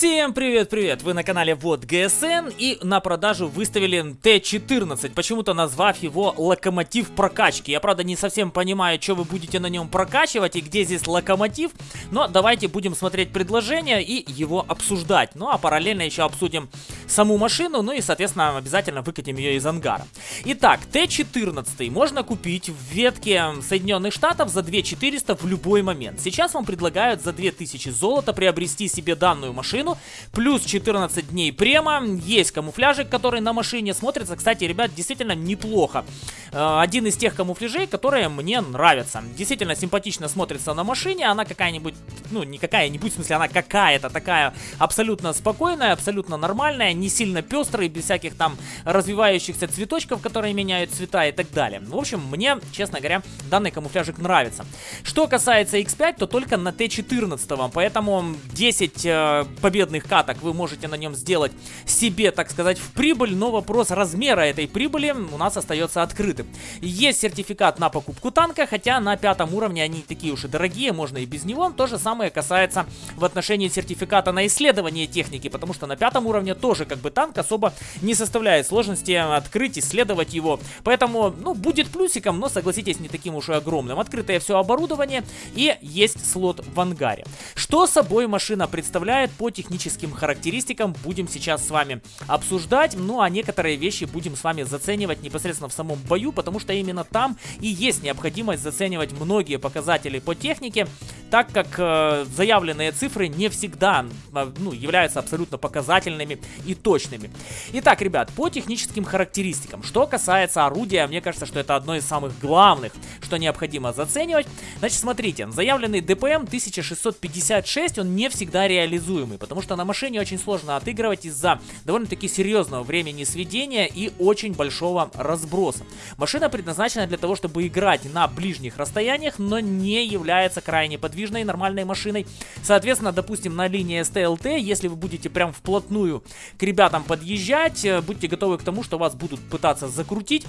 Всем привет-привет! Вы на канале Вот ГСН и на продажу выставили Т-14, почему-то назвав его локомотив прокачки. Я, правда, не совсем понимаю, что вы будете на нем прокачивать и где здесь локомотив, но давайте будем смотреть предложение и его обсуждать. Ну а параллельно еще обсудим саму машину, ну и, соответственно, обязательно выкатим ее из ангара. Итак, Т-14 можно купить в ветке Соединенных Штатов за 2400 в любой момент. Сейчас вам предлагают за 2000 золота приобрести себе данную машину машину. Плюс 14 дней према. Есть камуфляжик, который на машине смотрится. Кстати, ребят, действительно неплохо. Э, один из тех камуфляжей, которые мне нравятся. Действительно симпатично смотрится на машине. Она какая-нибудь, ну не какая-нибудь, в смысле она какая-то такая абсолютно спокойная, абсолютно нормальная, не сильно пестрая, без всяких там развивающихся цветочков, которые меняют цвета и так далее. В общем, мне, честно говоря, данный камуфляжик нравится. Что касается X5, то только на Т14, поэтому 10 э, победных каток вы можете на нем сделать себе, так сказать, в прибыль, но вопрос размера этой прибыли у нас остается открытым. Есть сертификат на покупку танка, хотя на пятом уровне они такие уж и дорогие, можно и без него. То же самое касается в отношении сертификата на исследование техники, потому что на пятом уровне тоже как бы танк особо не составляет сложности открыть, исследовать его. Поэтому, ну, будет плюсиком, но согласитесь, не таким уж и огромным. Открытое все оборудование и есть слот в ангаре. Что собой машина представляет по техническим характеристикам будем сейчас с вами обсуждать. Ну а некоторые вещи будем с вами заценивать непосредственно в самом бою, потому что именно там и есть необходимость заценивать многие показатели по технике, так как э, заявленные цифры не всегда э, ну, являются абсолютно показательными и точными. Итак, ребят, по техническим характеристикам. Что касается орудия, мне кажется, что это одно из самых главных, что необходимо заценивать. Значит, смотрите, заявленный ДПМ 1656, он не всегда реализуемый, потому что на машине очень сложно отыгрывать из-за довольно-таки серьезного времени сведения и очень большого разброса. Машина предназначена для того, чтобы играть на ближних расстояниях, но не является крайне подвижной нормальной машиной. Соответственно, допустим, на линии СТЛТ, если вы будете прям вплотную к ребятам подъезжать, э, будьте готовы к тому, что вас будут пытаться закрутить.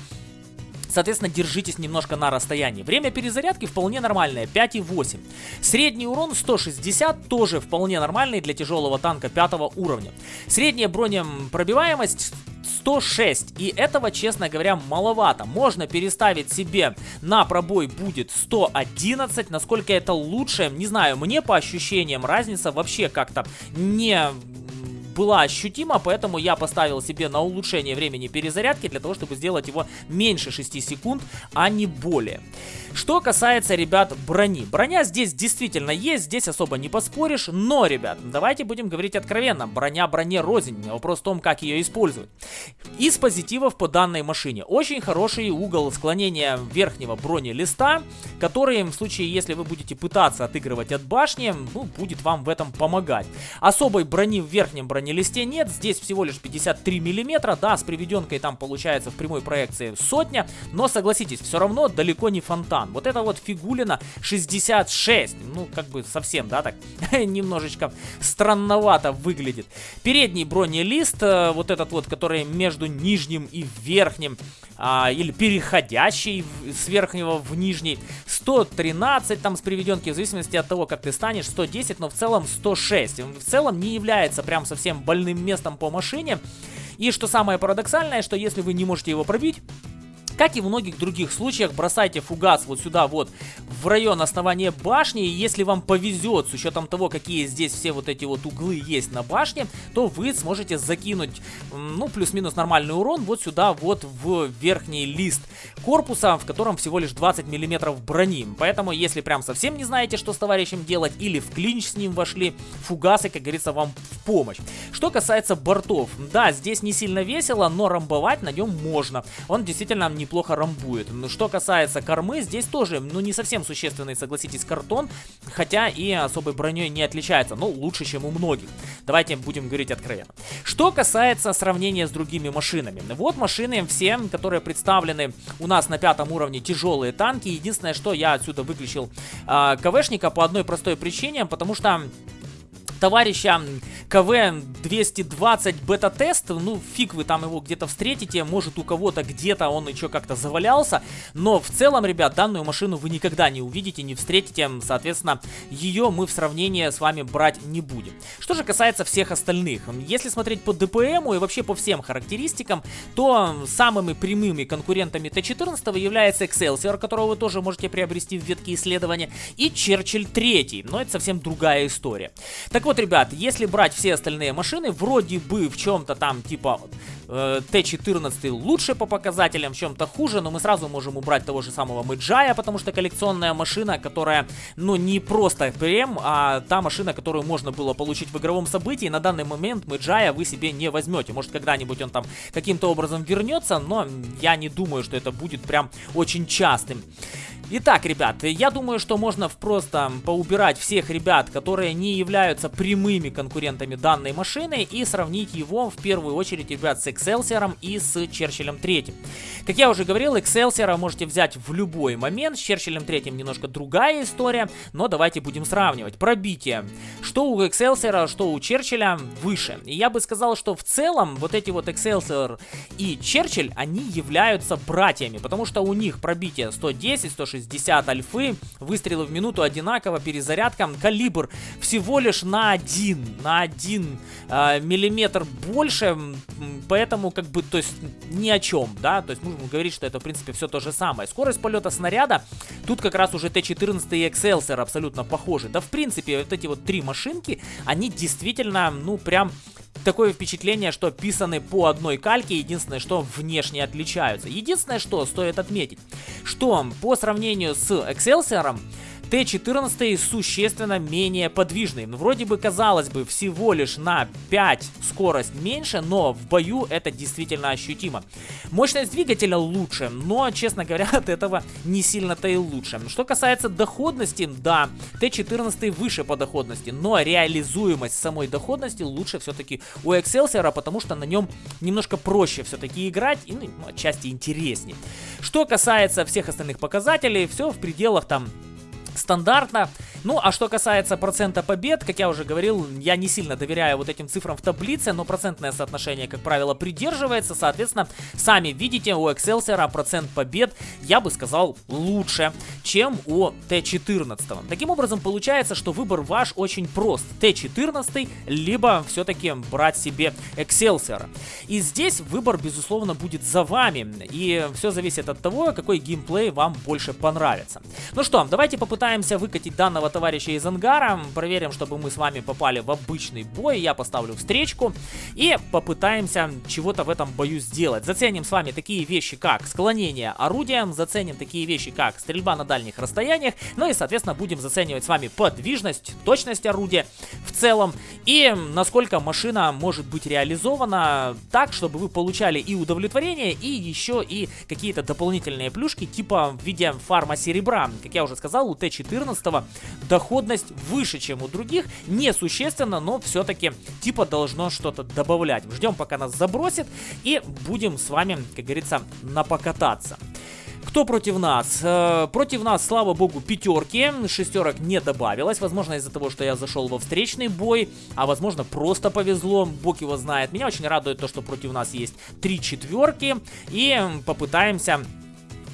Соответственно, держитесь немножко на расстоянии. Время перезарядки вполне нормальное, 5,8. Средний урон 160, тоже вполне нормальный для тяжелого танка 5 уровня. Средняя бронепробиваемость 106. И этого, честно говоря, маловато. Можно переставить себе на пробой будет 111. Насколько это лучше, не знаю. Мне по ощущениям разница вообще как-то не была ощутима, поэтому я поставил себе на улучшение времени перезарядки для того, чтобы сделать его меньше 6 секунд, а не более. Что касается, ребят, брони. Броня здесь действительно есть, здесь особо не поспоришь, но, ребят, давайте будем говорить откровенно. Броня броне рознь, вопрос в том, как ее использовать. Из позитивов по данной машине. Очень хороший угол склонения верхнего бронелиста, который в случае, если вы будете пытаться отыгрывать от башни, ну, будет вам в этом помогать. Особой брони в верхнем бронелисте нет, здесь всего лишь 53 миллиметра, да, с приведенкой там получается в прямой проекции сотня, но согласитесь, все равно далеко не фонтан. Вот это вот фигулина 66. Ну, как бы совсем, да, так немножечко странновато выглядит. Передний бронелист, э, вот этот вот, который между нижним и верхним, а, или переходящий с верхнего в нижний, 113 там с приведенки, в зависимости от того, как ты станешь, 110, но в целом 106. В целом не является прям совсем больным местом по машине. И что самое парадоксальное, что если вы не можете его пробить, как и в многих других случаях, бросайте фугас вот сюда вот в район основания башни. И если вам повезет, с учетом того, какие здесь все вот эти вот углы есть на башне, то вы сможете закинуть, ну, плюс-минус нормальный урон вот сюда вот в верхний лист корпуса, в котором всего лишь 20 миллиметров брони. Поэтому, если прям совсем не знаете, что с товарищем делать, или в клинч с ним вошли, фугасы, как говорится, вам в помощь. Что касается бортов, да, здесь не сильно весело, но рамбовать на нем можно. Он действительно не неплохо рамбует. Ну, что касается кормы, здесь тоже, ну, не совсем существенный, согласитесь, картон, хотя и особой броней не отличается, но лучше, чем у многих. Давайте будем говорить откровенно. Что касается сравнения с другими машинами. Вот машины все, которые представлены у нас на пятом уровне, тяжелые танки. Единственное, что я отсюда выключил э, КВшника по одной простой причине, потому что товарища КВ-220 бета-тест, ну, фиг вы там его где-то встретите, может у кого-то где-то он еще как-то завалялся, но в целом, ребят, данную машину вы никогда не увидите, не встретите, соответственно, ее мы в сравнении с вами брать не будем. Что же касается всех остальных, если смотреть по ДПМу и вообще по всем характеристикам, то самыми прямыми конкурентами Т-14 является Excelsior, которого вы тоже можете приобрести в ветке исследования, и Черчилль 3, но это совсем другая история. Так вот, ребят, если брать все остальные машины, вроде бы в чем-то там типа э, Т-14 лучше по показателям, в чем-то хуже, но мы сразу можем убрать того же самого Мэджая, потому что коллекционная машина, которая, ну, не просто прем, а та машина, которую можно было получить в игровом событии, на данный момент Мэджая вы себе не возьмете. Может, когда-нибудь он там каким-то образом вернется, но я не думаю, что это будет прям очень частым. Итак, ребят, я думаю, что можно просто поубирать всех ребят, которые не являются прямыми конкурентами данной машины и сравнить его в первую очередь, ребят, с Excelsior и с Черчиллем 3. Как я уже говорил, Excelsior можете взять в любой момент, с Черчиллем 3 немножко другая история, но давайте будем сравнивать. Пробитие. Что у Excelsior, что у Черчилля выше. И я бы сказал, что в целом вот эти вот Excelsior и Черчилль, они являются братьями, потому что у них пробитие 110, 160, 60 альфы, выстрелы в минуту одинаково, перезарядка, калибр всего лишь на один, на один э, миллиметр больше, поэтому как бы, то есть ни о чем, да, то есть можем говорить, что это в принципе все то же самое. Скорость полета снаряда, тут как раз уже Т-14 и Excelsior абсолютно похожи. Да в принципе вот эти вот три машинки, они действительно, ну прям такое впечатление, что писаны по одной кальке, единственное, что внешне отличаются. Единственное, что стоит отметить, что по сравнению с Excelsior, Т-14 существенно менее подвижный. Ну, вроде бы, казалось бы, всего лишь на 5 скорость меньше, но в бою это действительно ощутимо. Мощность двигателя лучше, но, честно говоря, от этого не сильно-то и лучше. Что касается доходности, да, Т-14 выше по доходности, но реализуемость самой доходности лучше все-таки у Excelsior, потому что на нем немножко проще все-таки играть и ну, отчасти интереснее. Что касается всех остальных показателей, все в пределах там стандартно. Ну, а что касается процента побед, как я уже говорил, я не сильно доверяю вот этим цифрам в таблице, но процентное соотношение, как правило, придерживается. Соответственно, сами видите, у Excelsior процент побед, я бы сказал, лучше, чем у Т-14. Таким образом, получается, что выбор ваш очень прост. Т-14, либо все-таки брать себе Excelsior. И здесь выбор, безусловно, будет за вами. И все зависит от того, какой геймплей вам больше понравится. Ну что, давайте попытаемся выкатить данного товарища из ангара. Проверим, чтобы мы с вами попали в обычный бой. Я поставлю встречку и попытаемся чего-то в этом бою сделать. Заценим с вами такие вещи, как склонение орудия, заценим такие вещи, как стрельба на дальних расстояниях, ну и, соответственно, будем заценивать с вами подвижность, точность орудия в целом и насколько машина может быть реализована так, чтобы вы получали и удовлетворение, и еще и какие-то дополнительные плюшки, типа в виде фарма серебра. Как я уже сказал, у Т-14 доходность выше, чем у других. Несущественно, но все-таки типа должно что-то добавлять. Ждем, пока нас забросит, и будем с вами, как говорится, напокататься. Кто против нас? Э, против нас, слава богу, пятерки. Шестерок не добавилось. Возможно, из-за того, что я зашел во встречный бой. А возможно, просто повезло. Бог его знает. Меня очень радует то, что против нас есть три четверки. И попытаемся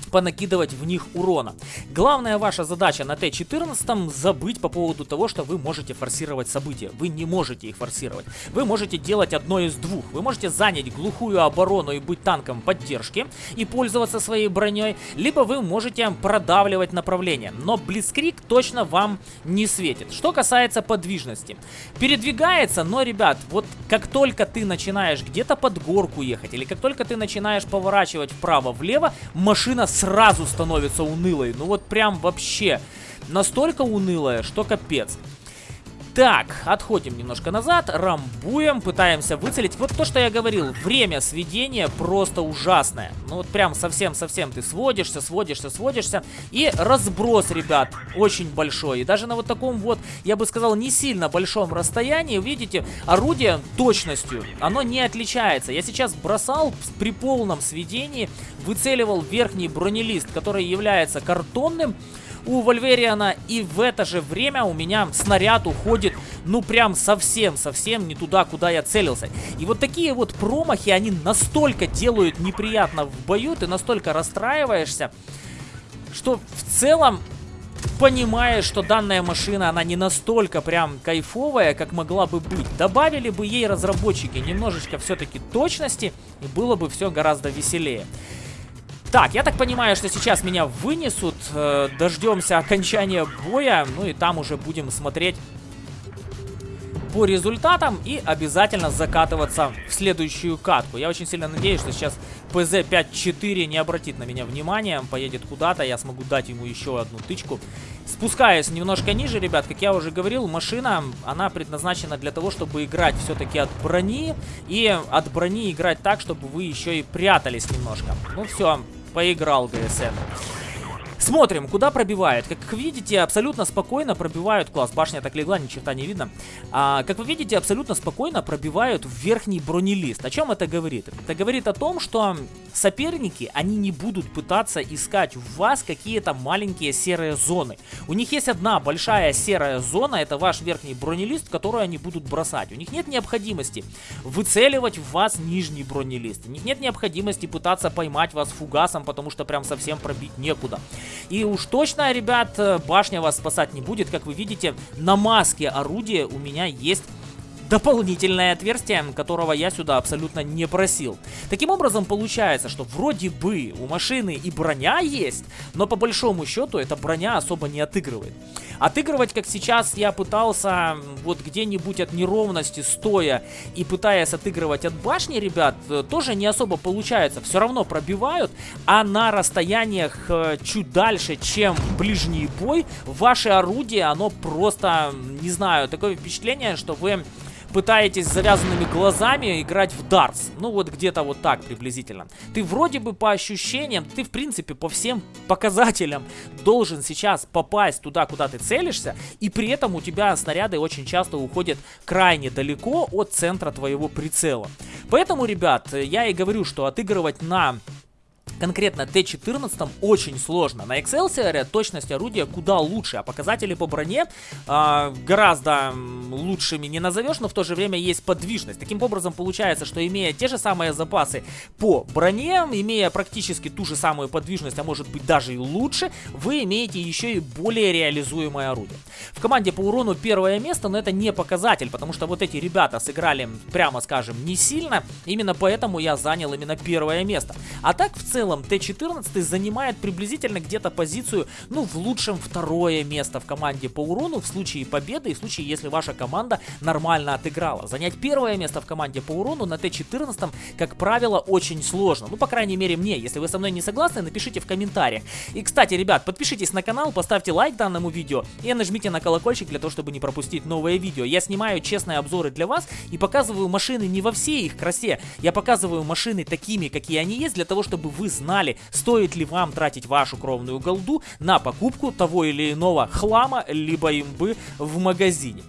понакидывать в них урона. Главная ваша задача на Т-14 забыть по поводу того, что вы можете форсировать события. Вы не можете их форсировать. Вы можете делать одно из двух. Вы можете занять глухую оборону и быть танком поддержки и пользоваться своей броней, либо вы можете продавливать направление. Но Блицкрик точно вам не светит. Что касается подвижности. Передвигается, но, ребят, вот как только ты начинаешь где-то под горку ехать, или как только ты начинаешь поворачивать вправо-влево, машина сразу становится унылой. Ну вот прям вообще настолько унылая, что капец. Так, отходим немножко назад, рамбуем, пытаемся выцелить. Вот то, что я говорил, время сведения просто ужасное. Ну вот прям совсем-совсем ты сводишься, сводишься, сводишься. И разброс, ребят, очень большой. И даже на вот таком вот, я бы сказал, не сильно большом расстоянии, видите, орудие точностью, оно не отличается. Я сейчас бросал при полном сведении, выцеливал верхний бронелист, который является картонным у Вольвериана. И в это же время у меня снаряд уходит, ну прям совсем-совсем не туда, куда я целился. И вот такие вот промахи, они настолько делают неприятно в бою, ты настолько расстраиваешься, что в целом понимаешь, что данная машина, она не настолько прям кайфовая, как могла бы быть. Добавили бы ей разработчики немножечко все-таки точности, и было бы все гораздо веселее. Так, я так понимаю, что сейчас меня вынесут, э, дождемся окончания боя, ну и там уже будем смотреть по результатам и обязательно закатываться в следующую катку. Я очень сильно надеюсь, что сейчас ПЗ-54 не обратит на меня внимания, поедет куда-то, я смогу дать ему еще одну тычку. Спускаясь немножко ниже, ребят, как я уже говорил, машина, она предназначена для того, чтобы играть все-таки от брони, и от брони играть так, чтобы вы еще и прятались немножко. Ну все, поиграл ГСН. Смотрим, куда пробивает. Как видите, абсолютно спокойно пробивают... Класс, башня так легла, ни черта не видно. А, как вы видите, абсолютно спокойно пробивают верхний бронелист. О чем это говорит? Это говорит о том, что соперники, они не будут пытаться искать в вас какие-то маленькие серые зоны. У них есть одна большая серая зона, это ваш верхний бронелист, которую они будут бросать. У них нет необходимости выцеливать в вас нижний бронелист. У них нет необходимости пытаться поймать вас фугасом, потому что прям совсем пробить некуда. И уж точно, ребят, э, башня вас спасать не будет. Как вы видите, на маске орудия у меня есть дополнительное отверстие, которого я сюда абсолютно не просил. Таким образом, получается, что вроде бы у машины и броня есть, но по большому счету эта броня особо не отыгрывает. Отыгрывать, как сейчас я пытался, вот где-нибудь от неровности стоя и пытаясь отыгрывать от башни, ребят, э, тоже не особо получается. Все равно пробивают, а на расстояниях э, чуть дальше, чем ближний бой, ваше орудие, оно просто, не знаю, такое впечатление, что вы пытаетесь завязанными глазами играть в дартс. Ну вот где-то вот так приблизительно. Ты вроде бы по ощущениям, ты в принципе по всем показателям должен сейчас попасть туда, куда ты целишься. И при этом у тебя снаряды очень часто уходят крайне далеко от центра твоего прицела. Поэтому, ребят, я и говорю, что отыгрывать на конкретно Т-14 очень сложно. На Excelsior точность орудия куда лучше, а показатели по броне э, гораздо лучшими не назовешь, но в то же время есть подвижность. Таким образом получается, что имея те же самые запасы по броне, имея практически ту же самую подвижность, а может быть даже и лучше, вы имеете еще и более реализуемое орудие. В команде по урону первое место, но это не показатель, потому что вот эти ребята сыграли, прямо скажем, не сильно, именно поэтому я занял именно первое место. А так в целом целом Т-14 занимает приблизительно где-то позицию, ну, в лучшем второе место в команде по урону в случае победы и в случае, если ваша команда нормально отыграла. Занять первое место в команде по урону на Т-14, как правило, очень сложно. Ну, по крайней мере, мне. Если вы со мной не согласны, напишите в комментариях. И, кстати, ребят, подпишитесь на канал, поставьте лайк данному видео и нажмите на колокольчик для того, чтобы не пропустить новые видео. Я снимаю честные обзоры для вас и показываю машины не во всей их красе. Я показываю машины такими, какие они есть, для того, чтобы вы знали, стоит ли вам тратить вашу кровную голду на покупку того или иного хлама, либо имбы в магазине.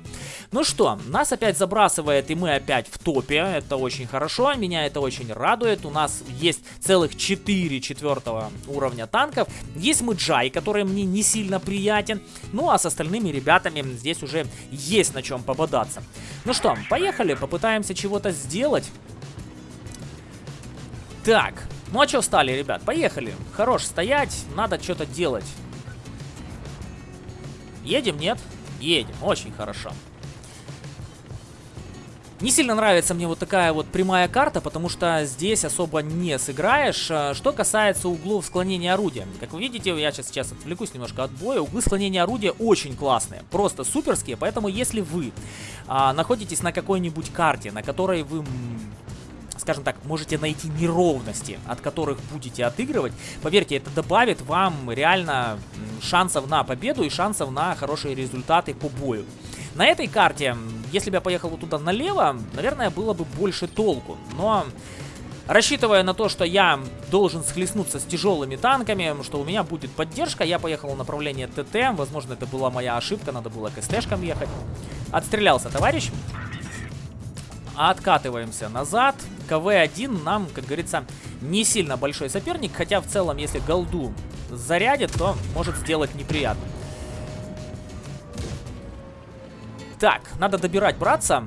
Ну что, нас опять забрасывает, и мы опять в топе. Это очень хорошо, меня это очень радует. У нас есть целых 4 четвертого уровня танков. Есть Мэджай, который мне не сильно приятен. Ну а с остальными ребятами здесь уже есть на чем пободаться. Ну что, поехали, попытаемся чего-то сделать. Так, ну а что стали, ребят? Поехали. Хорош стоять, надо что-то делать. Едем, нет? Едем, очень хорошо. Не сильно нравится мне вот такая вот прямая карта, потому что здесь особо не сыграешь. А, что касается углов склонения орудия. Как вы видите, я сейчас, сейчас отвлекусь немножко от боя. Углы склонения орудия очень классные, просто суперские. Поэтому если вы а, находитесь на какой-нибудь карте, на которой вы скажем так, можете найти неровности, от которых будете отыгрывать, поверьте, это добавит вам реально шансов на победу и шансов на хорошие результаты по бою. На этой карте, если бы я поехал туда налево, наверное, было бы больше толку, но... Рассчитывая на то, что я должен схлестнуться с тяжелыми танками, что у меня будет поддержка, я поехал в направлении ТТ. Возможно, это была моя ошибка, надо было к СТшкам ехать. Отстрелялся товарищ. Откатываемся назад. КВ-1 нам, как говорится, не сильно большой соперник, хотя в целом, если голду зарядит, то может сделать неприятно. Так, надо добирать братца.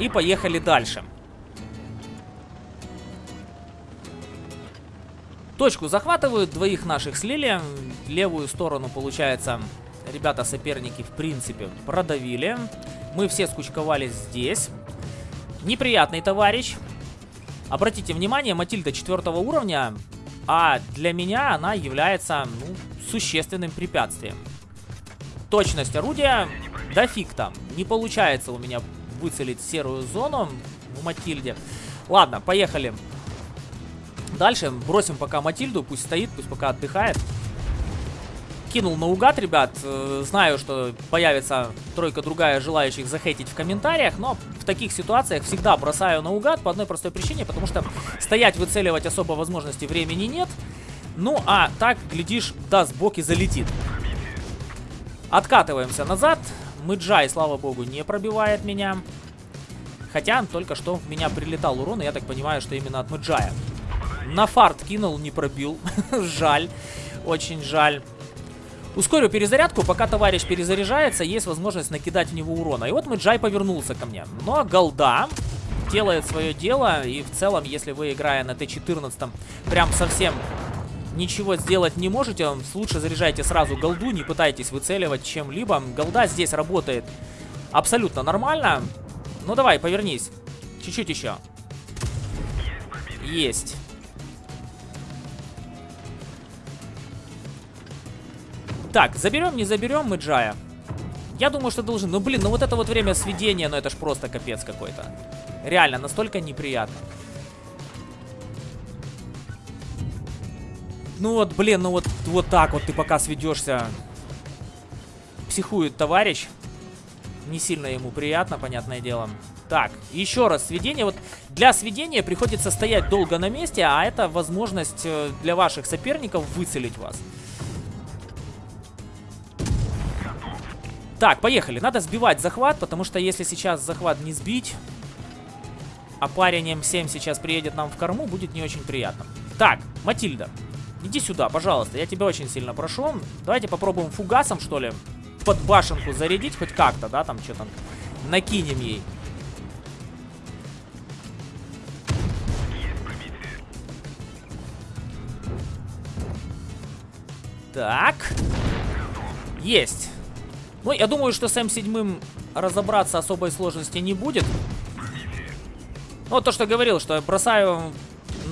И поехали дальше. Точку захватывают, двоих наших слили. Левую сторону, получается, ребята-соперники, в принципе, продавили. Мы все скучковались здесь. Неприятный товарищ. Обратите внимание, Матильда четвертого уровня, а для меня она является ну, существенным препятствием. Точность орудия дофиг там. Не получается у меня выцелить серую зону в Матильде. Ладно, поехали. Дальше бросим пока Матильду, пусть стоит, пусть пока отдыхает. Кинул наугад, ребят. Э, знаю, что появится тройка другая желающих захейтить в комментариях, но в таких ситуациях всегда бросаю наугад по одной простой причине, потому что стоять выцеливать особо возможности времени нет. Ну, а так, глядишь, даст бок и залетит. Откатываемся назад. Мэджай, слава богу, не пробивает меня. Хотя только что в меня прилетал урон, и я так понимаю, что именно от Мэджая. На фарт кинул, не пробил. жаль. Очень жаль. Ускорю перезарядку, пока товарищ перезаряжается, есть возможность накидать в него урона. И вот Мэджай повернулся ко мне. Но голда делает свое дело, и в целом, если вы, играя на Т-14, прям совсем ничего сделать не можете, лучше заряжайте сразу голду, не пытайтесь выцеливать чем-либо. Голда здесь работает абсолютно нормально. Ну давай, повернись. Чуть-чуть еще. Есть. Так, заберем, не заберем мы Джая? Я думаю, что должен. Ну, блин, ну вот это вот время сведения, ну это ж просто капец какой-то. Реально, настолько неприятно. Ну вот, блин, ну вот, вот так вот ты пока сведешься. Психует товарищ. Не сильно ему приятно, понятное дело. Так, еще раз, сведение. Вот для сведения приходится стоять долго на месте, а это возможность э, для ваших соперников выцелить вас. Так, поехали. Надо сбивать захват, потому что если сейчас захват не сбить, а парень М7 сейчас приедет нам в корму, будет не очень приятно. Так, Матильда, иди сюда, пожалуйста. Я тебя очень сильно прошу. Давайте попробуем фугасом, что ли, под башенку зарядить хоть как-то, да, там что-то накинем ей. Так. Есть. Ну, я думаю, что с М7 разобраться особой сложности не будет. Ну, то, что говорил, что я бросаю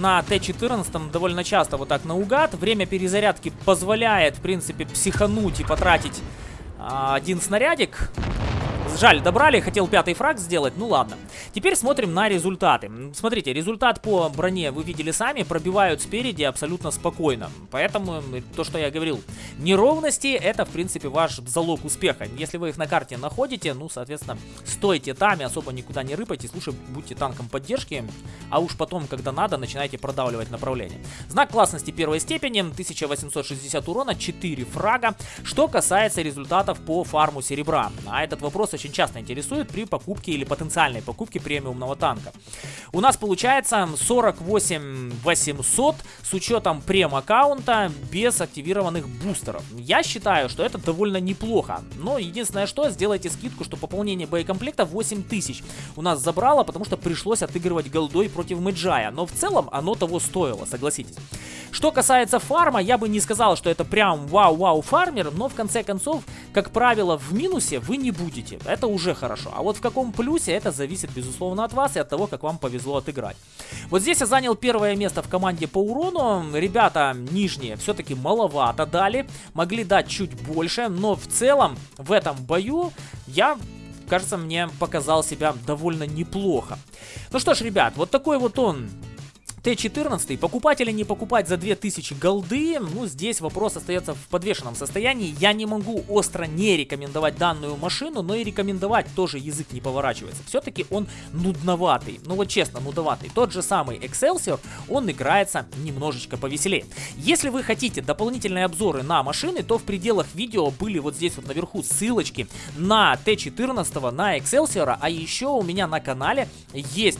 на Т-14 довольно часто вот так наугад. Время перезарядки позволяет, в принципе, психануть и потратить а, один снарядик. Жаль, добрали, хотел пятый фраг сделать, ну ладно. Теперь смотрим на результаты. Смотрите, результат по броне вы видели сами, пробивают спереди абсолютно спокойно. Поэтому то, что я говорил, неровности это в принципе ваш залог успеха. Если вы их на карте находите, ну соответственно стойте там и особо никуда не рыпайтесь, лучше будьте танком поддержки, а уж потом, когда надо, начинайте продавливать направление. Знак классности первой степени, 1860 урона, 4 фрага. Что касается результатов по фарму серебра, а этот вопрос очень очень часто интересует при покупке или потенциальной покупке премиумного танка. У нас получается 48 800 с учетом прем-аккаунта без активированных бустеров. Я считаю, что это довольно неплохо. Но единственное что, сделайте скидку, что пополнение боекомплекта 8000 у нас забрало, потому что пришлось отыгрывать голдой против Мэджая. Но в целом оно того стоило, согласитесь. Что касается фарма, я бы не сказал, что это прям вау-вау фармер, но в конце концов, как правило, в минусе вы не будете. Это уже хорошо. А вот в каком плюсе, это зависит, безусловно, от вас и от того, как вам повезло отыграть. Вот здесь я занял первое место в команде по урону. Ребята нижние все-таки маловато дали, могли дать чуть больше, но в целом в этом бою я кажется, мне показал себя довольно неплохо. Ну что ж, ребят, вот такой вот он Т-14, покупать или не покупать за 2000 голды, ну здесь вопрос остается в подвешенном состоянии. Я не могу остро не рекомендовать данную машину, но и рекомендовать тоже язык не поворачивается. Все-таки он нудноватый, ну вот честно, нудноватый. Тот же самый Excelsior, он играется немножечко повеселее. Если вы хотите дополнительные обзоры на машины, то в пределах видео были вот здесь вот наверху ссылочки на Т-14, на Excelsior, а еще у меня на канале есть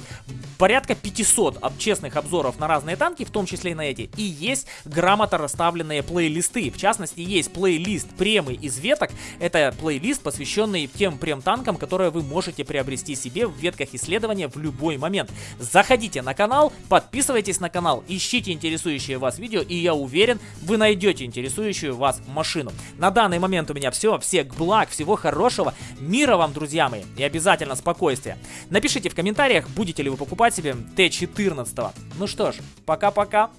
порядка 500 честных обзоров обзоров на разные танки, в том числе и на эти, и есть грамотно расставленные плейлисты. В частности, есть плейлист премы из веток. Это плейлист, посвященный тем прем-танкам, которые вы можете приобрести себе в ветках исследования в любой момент. Заходите на канал, подписывайтесь на канал, ищите интересующие вас видео, и я уверен, вы найдете интересующую вас машину. На данный момент у меня все. Всех благ, всего хорошего, мира вам, друзья мои, и обязательно спокойствия. Напишите в комментариях, будете ли вы покупать себе Т-14. Ну что ж, пока-пока.